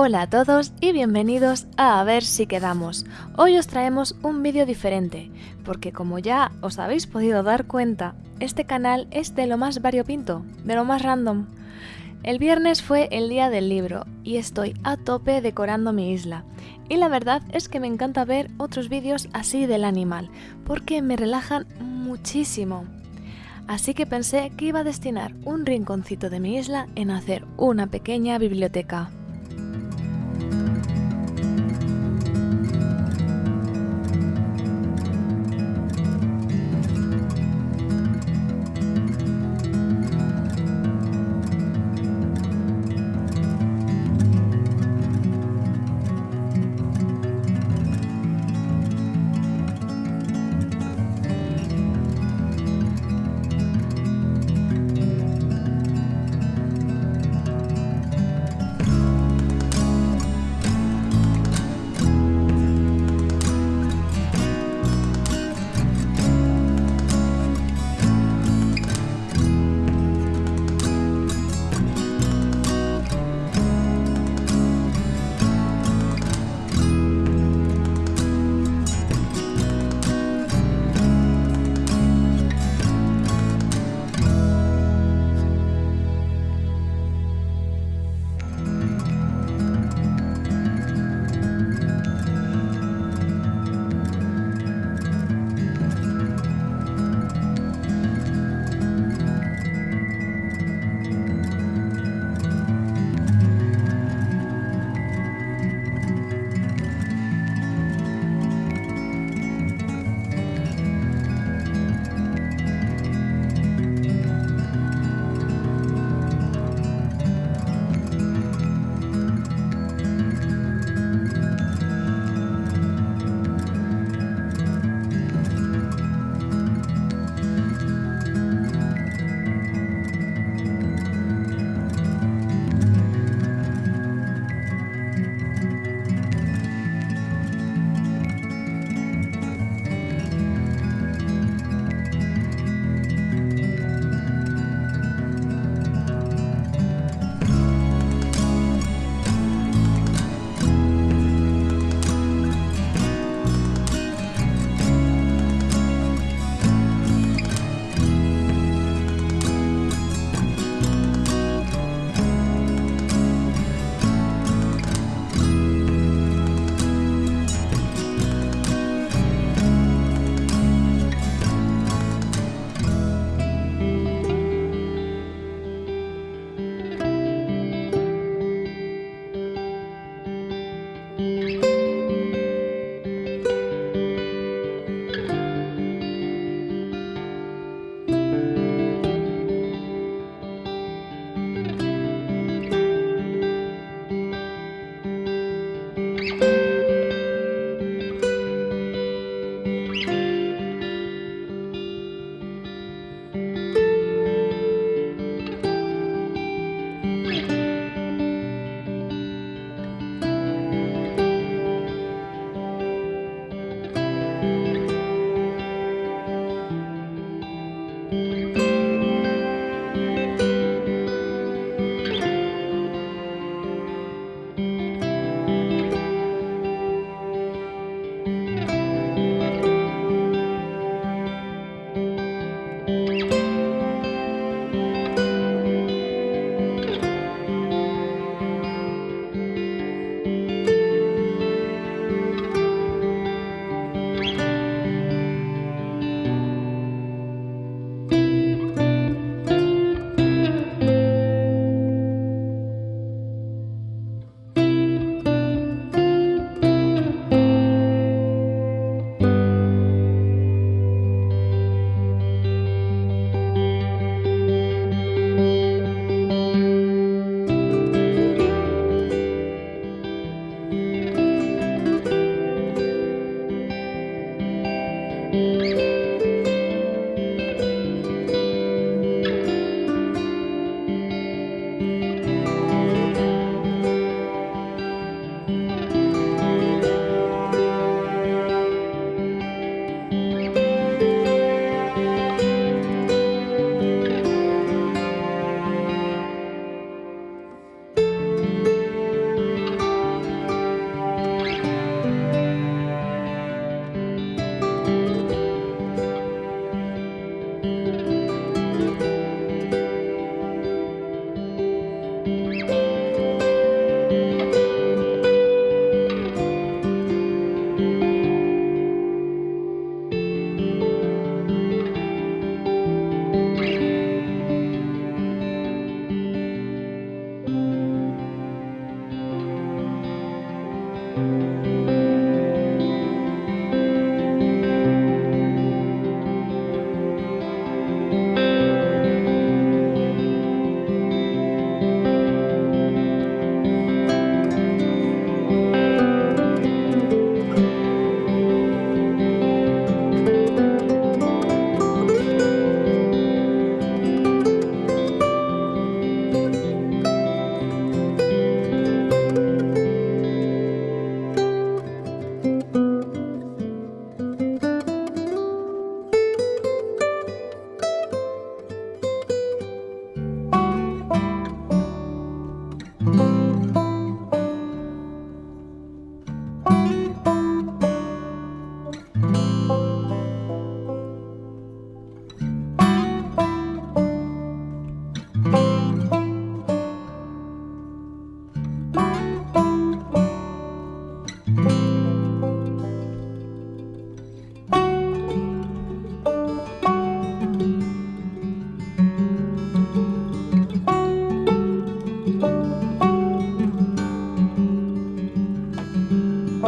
Hola a todos y bienvenidos a A ver si quedamos. Hoy os traemos un vídeo diferente, porque como ya os habéis podido dar cuenta, este canal es de lo más variopinto, de lo más random. El viernes fue el día del libro y estoy a tope decorando mi isla. Y la verdad es que me encanta ver otros vídeos así del animal, porque me relajan muchísimo. Así que pensé que iba a destinar un rinconcito de mi isla en hacer una pequeña biblioteca.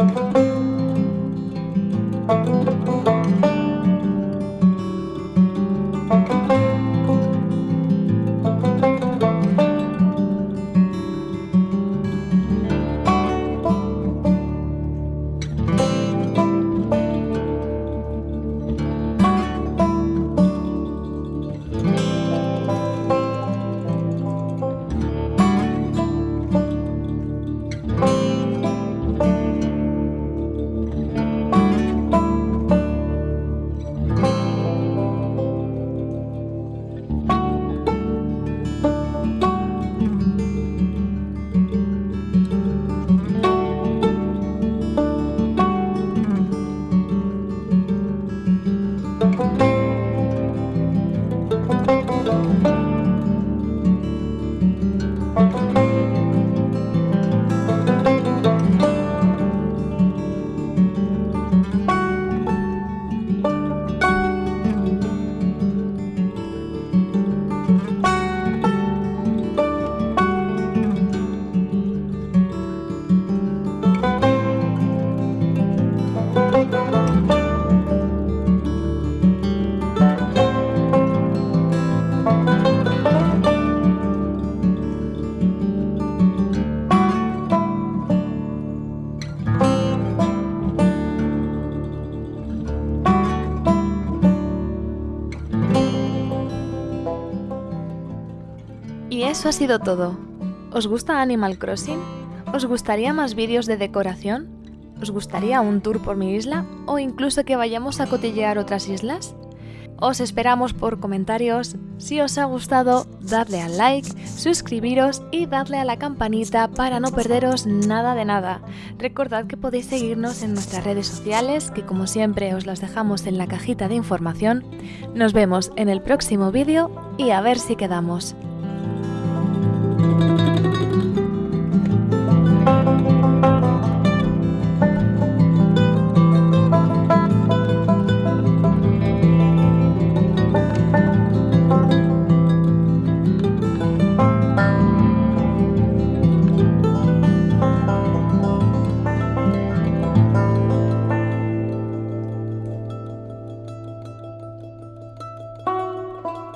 Y eso ha sido todo. ¿Os gusta Animal Crossing? ¿Os gustaría más vídeos de decoración? ¿Os gustaría un tour por mi isla? ¿O incluso que vayamos a cotillear otras islas? Os esperamos por comentarios. Si os ha gustado, dadle al like, suscribiros y dadle a la campanita para no perderos nada de nada. Recordad que podéis seguirnos en nuestras redes sociales, que como siempre os las dejamos en la cajita de información. Nos vemos en el próximo vídeo y a ver si quedamos.